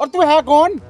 और तू है कौन?